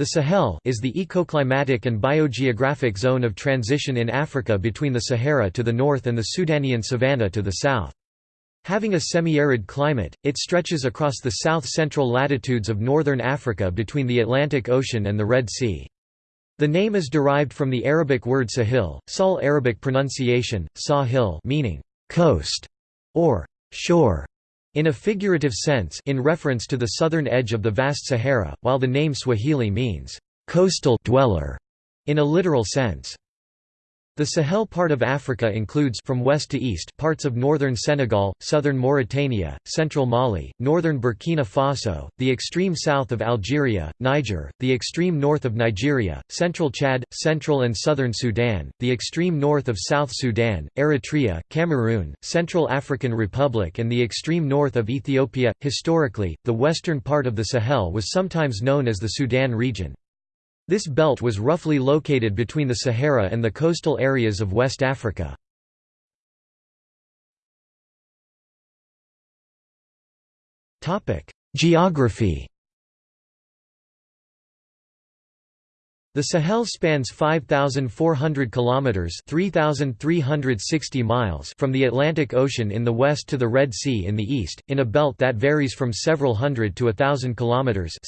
The Sahel is the ecoclimatic and biogeographic zone of transition in Africa between the Sahara to the north and the Sudanian savanna to the south. Having a semi-arid climate, it stretches across the south-central latitudes of northern Africa between the Atlantic Ocean and the Red Sea. The name is derived from the Arabic word sahil, Sal Arabic pronunciation, sahil meaning coast or shore in a figurative sense in reference to the southern edge of the vast Sahara, while the name Swahili means, "...coastal dweller", in a literal sense. The Sahel part of Africa includes from west to east parts of northern Senegal, southern Mauritania, central Mali, northern Burkina Faso, the extreme south of Algeria, Niger, the extreme north of Nigeria, central Chad, central and southern Sudan, the extreme north of South Sudan, Eritrea, Cameroon, Central African Republic and the extreme north of Ethiopia. Historically, the western part of the Sahel was sometimes known as the Sudan region. This belt was roughly located between the Sahara and the coastal areas of West Africa. Geography The Sahel spans 5400 kilometers, 3360 miles from the Atlantic Ocean in the west to the Red Sea in the east, in a belt that varies from several hundred to a thousand kilometers.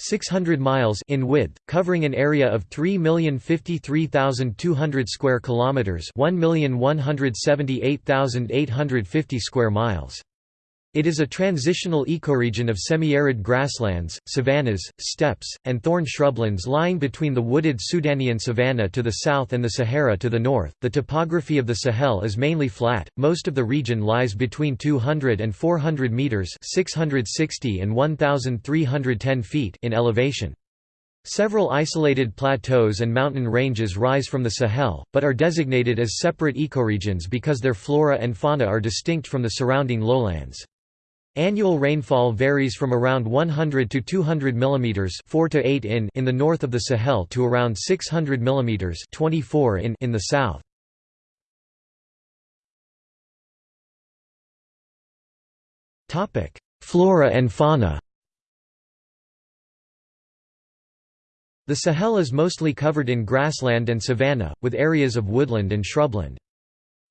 600 miles in width, covering an area of 3,053,200 square kilometers, 1,178,850 square miles. It is a transitional ecoregion of semi-arid grasslands, savannas, steppes, and thorn shrublands lying between the wooded Sudanian savanna to the south and the Sahara to the north. The topography of the Sahel is mainly flat. Most of the region lies between 200 and 400 meters, 660 and 1310 feet in elevation. Several isolated plateaus and mountain ranges rise from the Sahel, but are designated as separate ecoregions because their flora and fauna are distinct from the surrounding lowlands. Annual rainfall varies from around 100 to 200 mm 4 to 8 in in the north of the Sahel to around 600 mm 24 in in the south. Topic: Flora and fauna. The Sahel is mostly covered in grassland and savanna, with areas of woodland and shrubland.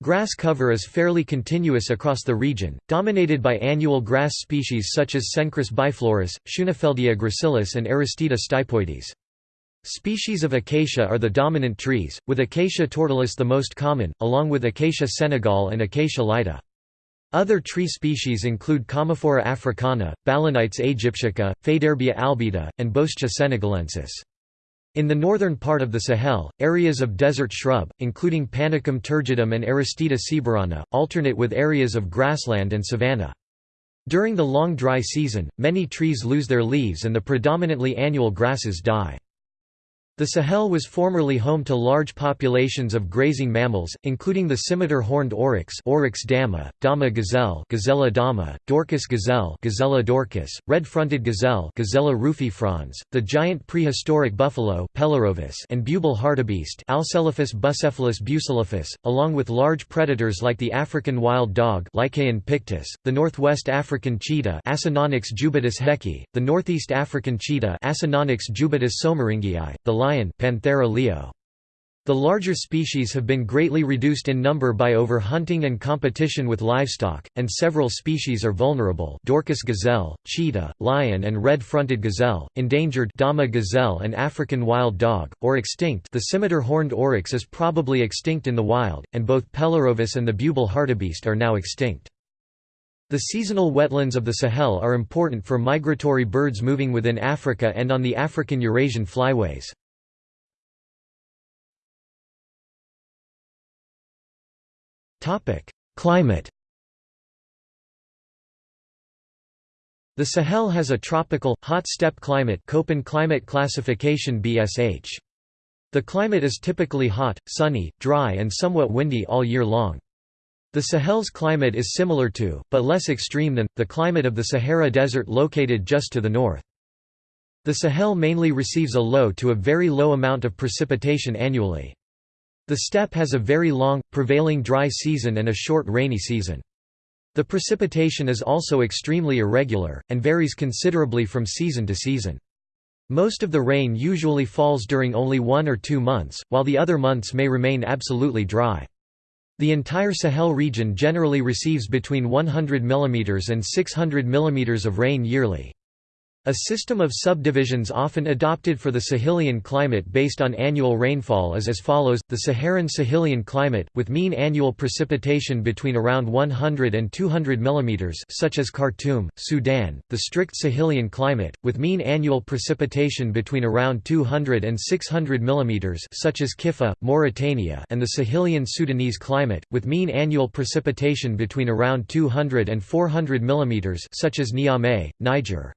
Grass cover is fairly continuous across the region, dominated by annual grass species such as Cenchrus biflorus, Schoenefeldia gracilis and Aristida stipoides. Species of acacia are the dominant trees, with Acacia tortilis the most common, along with Acacia senegal and Acacia laeta. Other tree species include Commiphora africana, Balanites aegyptiaca, Faidherbia albida, and Boscia senegalensis. In the northern part of the Sahel, areas of desert shrub, including Panicum turgidum and Aristida sieberiana, alternate with areas of grassland and savanna. During the long dry season, many trees lose their leaves and the predominantly annual grasses die. The Sahel was formerly home to large populations of grazing mammals, including the scimitar horned oryx Oryx dama, dama gazelle Gazella dama, Dorcas gazelle Gazella dorcas, red-fronted gazelle Gazella rufifrons, the giant prehistoric buffalo Pelorovis and bubal hartebeest Alcelaphus buselaphus buselaphus, along with large predators like the African wild dog Lycaon pictus, the northwest African cheetah Acinonyx jubatus hecki, the northeast African cheetah Acinonyx jubatus soemmerringii, the lion Panthera leo. The larger species have been greatly reduced in number by overhunting and competition with livestock, and several species are vulnerable Dorcas gazelle, cheetah, lion and red-fronted gazelle, endangered Dama gazelle and African wild dog, or extinct the scimitar horned oryx is probably extinct in the wild, and both Pelorovis and the bubal hartebeest are now extinct. The seasonal wetlands of the Sahel are important for migratory birds moving within Africa and on the African-Eurasian flyways. Climate The Sahel has a tropical, hot steppe climate Köppen climate classification BSH. The climate is typically hot, sunny, dry and somewhat windy all year long. The Sahel's climate is similar to, but less extreme than, the climate of the Sahara Desert located just to the north. The Sahel mainly receives a low to a very low amount of precipitation annually. The steppe has a very long, prevailing dry season and a short rainy season. The precipitation is also extremely irregular, and varies considerably from season to season. Most of the rain usually falls during only one or two months, while the other months may remain absolutely dry. The entire Sahel region generally receives between 100 mm and 600 mm of rain yearly. A system of subdivisions often adopted for the Sahelian climate based on annual rainfall is as follows, the Saharan-Sahelian climate, with mean annual precipitation between around 100 and 200 mm such as Khartoum, Sudan, the strict Sahelian climate, with mean annual precipitation between around 200 and 600 mm such as Kiffa, Mauritania and the Sahelian Sudanese climate, with mean annual precipitation between around 200 and 400 mm such as Niamey, Niger.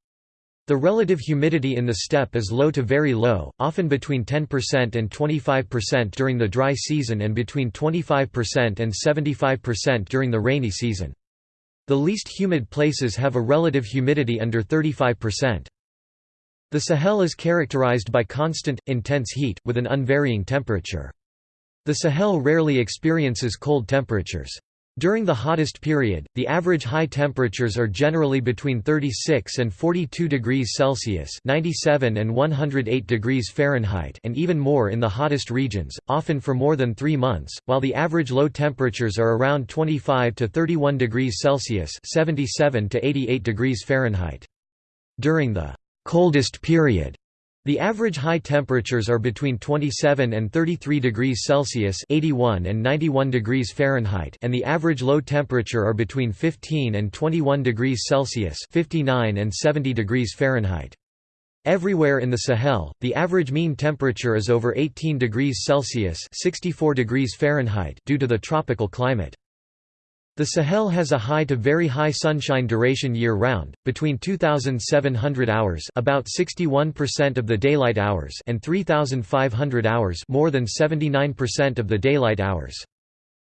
The relative humidity in the steppe is low to very low, often between 10% and 25% during the dry season and between 25% and 75% during the rainy season. The least humid places have a relative humidity under 35%. The Sahel is characterized by constant, intense heat, with an unvarying temperature. The Sahel rarely experiences cold temperatures. During the hottest period, the average high temperatures are generally between 36 and 42 degrees Celsius (97 and 108 degrees Fahrenheit) and even more in the hottest regions, often for more than 3 months, while the average low temperatures are around 25 to 31 degrees Celsius (77 to 88 degrees Fahrenheit). During the coldest period, the average high temperatures are between 27 and 33 degrees Celsius (81 and 91 degrees Fahrenheit) and the average low temperature are between 15 and 21 degrees Celsius (59 and 70 degrees Fahrenheit). Everywhere in the Sahel, the average mean temperature is over 18 degrees Celsius (64 degrees Fahrenheit) due to the tropical climate. The Sahel has a high to very high sunshine duration year-round, between 2,700 hours about 61% of the daylight hours and 3,500 hours more than 79% of the daylight hours.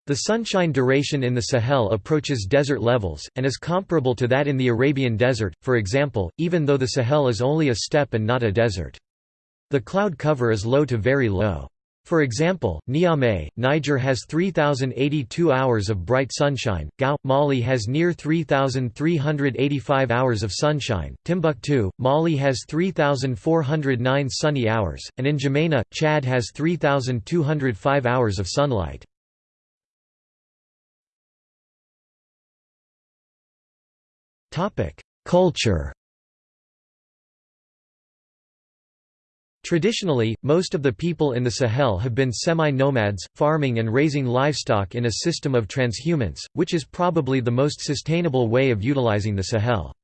The sunshine duration in the Sahel approaches desert levels, and is comparable to that in the Arabian Desert, for example, even though the Sahel is only a steppe and not a desert. The cloud cover is low to very low. For example, Niamey, Niger has 3,082 hours of bright sunshine, Gao, Mali has near 3,385 hours of sunshine, Timbuktu, Mali has 3,409 sunny hours, and in N'Djamena, Chad has 3,205 hours of sunlight. Culture Traditionally, most of the people in the Sahel have been semi-nomads, farming and raising livestock in a system of transhumance, which is probably the most sustainable way of utilizing the Sahel.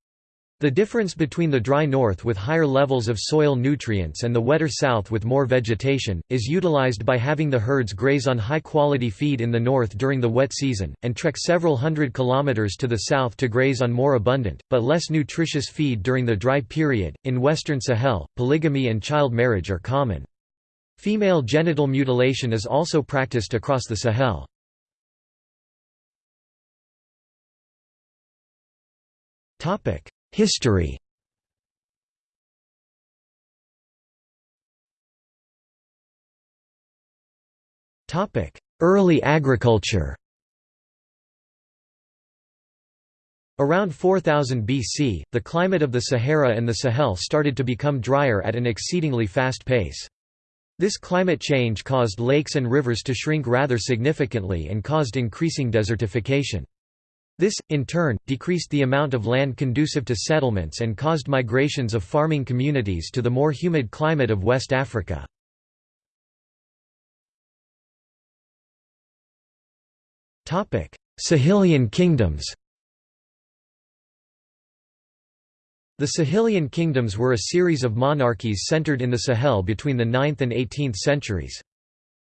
The difference between the dry north with higher levels of soil nutrients and the wetter south with more vegetation, is utilized by having the herds graze on high-quality feed in the north during the wet season, and trek several hundred kilometers to the south to graze on more abundant, but less nutritious feed during the dry period. In western Sahel, polygamy and child marriage are common. Female genital mutilation is also practiced across the Sahel. Topic History Early agriculture Around 4000 BC, the climate of the Sahara and the Sahel started to become drier at an exceedingly fast pace. This climate change caused lakes and rivers to shrink rather significantly and caused increasing desertification. This, in turn, decreased the amount of land conducive to settlements and caused migrations of farming communities to the more humid climate of West Africa. Sahelian kingdoms The Sahelian kingdoms were a series of monarchies centered in the Sahel between the 9th and 18th centuries.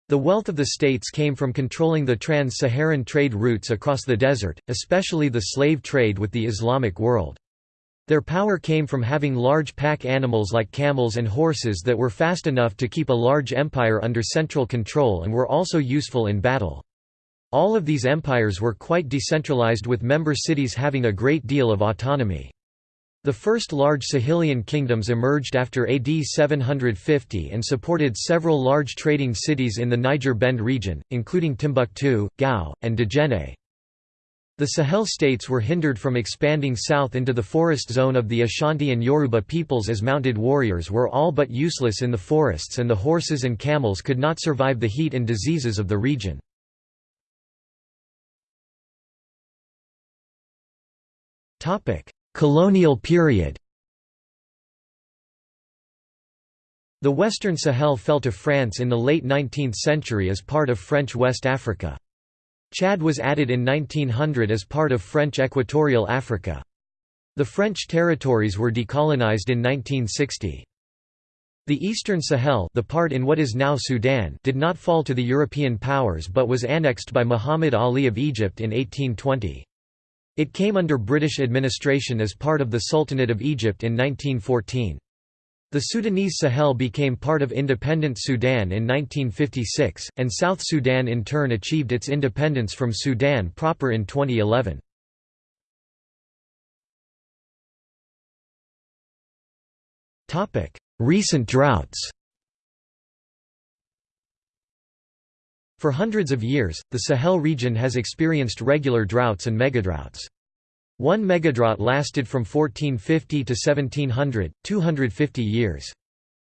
The wealth of the states came from controlling the trans-Saharan trade routes across the desert, especially the slave trade with the Islamic world. Their power came from having large pack animals like camels and horses that were fast enough to keep a large empire under central control and were also useful in battle. All of these empires were quite decentralized with member cities having a great deal of autonomy. The first large Sahelian kingdoms emerged after AD 750 and supported several large trading cities in the Niger Bend region, including Timbuktu, Gao, and Djenné. The Sahel states were hindered from expanding south into the forest zone of the Ashanti and Yoruba peoples as mounted warriors were all but useless in the forests and the horses and camels could not survive the heat and diseases of the region. Colonial period The Western Sahel fell to France in the late 19th century as part of French West Africa. Chad was added in 1900 as part of French Equatorial Africa. The French territories were decolonized in 1960. The Eastern Sahel the part in what is now Sudan did not fall to the European powers but was annexed by Muhammad Ali of Egypt in 1820. It came under British administration as part of the Sultanate of Egypt in 1914. The Sudanese Sahel became part of independent Sudan in 1956, and South Sudan in turn achieved its independence from Sudan proper in 2011. Recent droughts For hundreds of years, the Sahel region has experienced regular droughts and megadroughts. One megadrought lasted from 1450 to 1700, 250 years.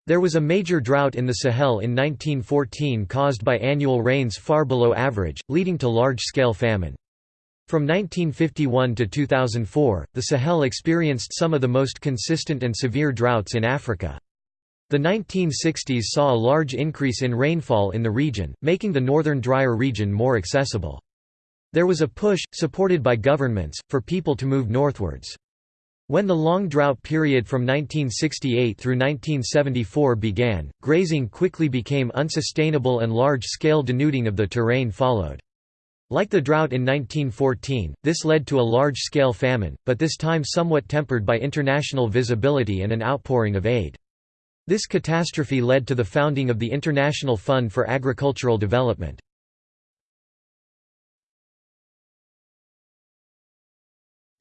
There was a major drought in the Sahel in 1914 caused by annual rains far below average, leading to large-scale famine. From 1951 to 2004, the Sahel experienced some of the most consistent and severe droughts in Africa. The 1960s saw a large increase in rainfall in the region, making the northern drier region more accessible. There was a push, supported by governments, for people to move northwards. When the long drought period from 1968 through 1974 began, grazing quickly became unsustainable and large-scale denuding of the terrain followed. Like the drought in 1914, this led to a large-scale famine, but this time somewhat tempered by international visibility and an outpouring of aid. This catastrophe led to the founding of the International Fund for Agricultural Development.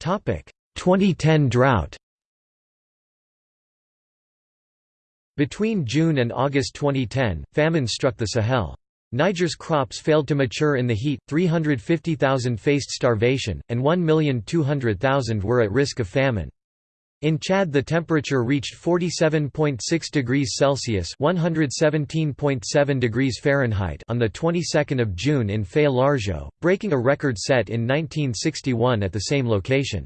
Topic: 2010 drought Between June and August 2010, famine struck the Sahel. Niger's crops failed to mature in the heat, 350,000 faced starvation, and 1,200,000 were at risk of famine. In Chad the temperature reached 47.6 degrees Celsius (117.7 degrees Fahrenheit) on the 22nd of June in Faya-Largeau, breaking a record set in 1961 at the same location.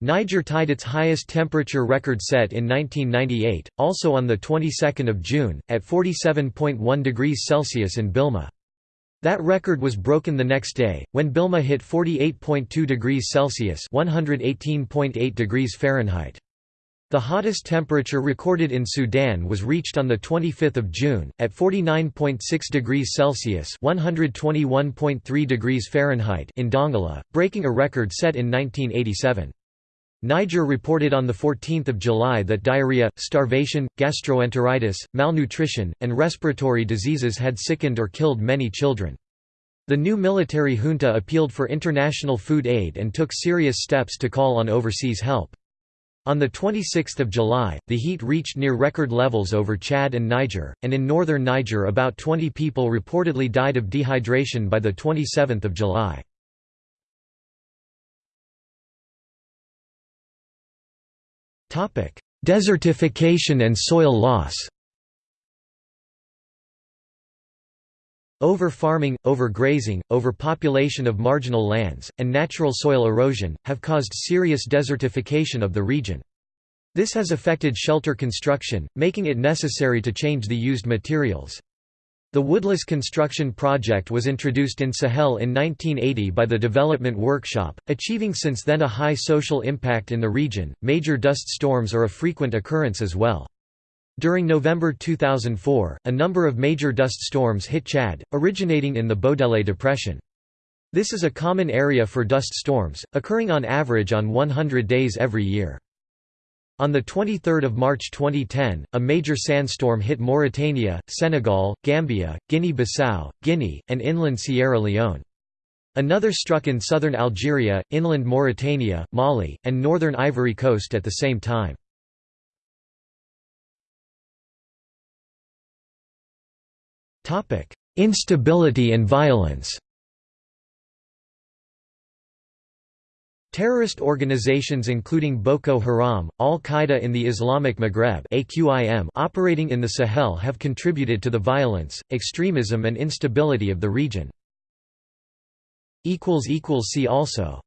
Niger tied its highest temperature record set in 1998, also on the 22nd of June, at 47.1 degrees Celsius in Bilma. That record was broken the next day, when Bilma hit 48.2 degrees Celsius (118.8 degrees Fahrenheit). The hottest temperature recorded in Sudan was reached on 25 June, at 49.6 degrees Celsius (121.3 degrees Fahrenheit) in Dongola, breaking a record set in 1987. Niger reported on 14 July that diarrhea, starvation, gastroenteritis, malnutrition, and respiratory diseases had sickened or killed many children. The new military junta appealed for international food aid and took serious steps to call on overseas help. On 26 July, the heat reached near record levels over Chad and Niger, and in northern Niger about 20 people reportedly died of dehydration by 27 July. Desertification and soil loss Over-farming, overgrazing, overpopulation of marginal lands, and natural soil erosion, have caused serious desertification of the region. This has affected shelter construction, making it necessary to change the used materials. The woodless construction project was introduced in Sahel in 1980 by the Development Workshop, achieving since then a high social impact in the region. Major dust storms are a frequent occurrence as well. During November 2004, a number of major dust storms hit Chad, originating in the Bodele Depression. This is a common area for dust storms, occurring on average on 100 days every year. On 23 March 2010, a major sandstorm hit Mauritania, Senegal, Gambia, Guinea-Bissau, Guinea, and inland Sierra Leone. Another struck in southern Algeria, inland Mauritania, Mali, and northern Ivory Coast at the same time. Instability and violence Terrorist organizations including Boko Haram, Al-Qaeda in the Islamic Maghreb operating in the Sahel have contributed to the violence, extremism and instability of the region. See also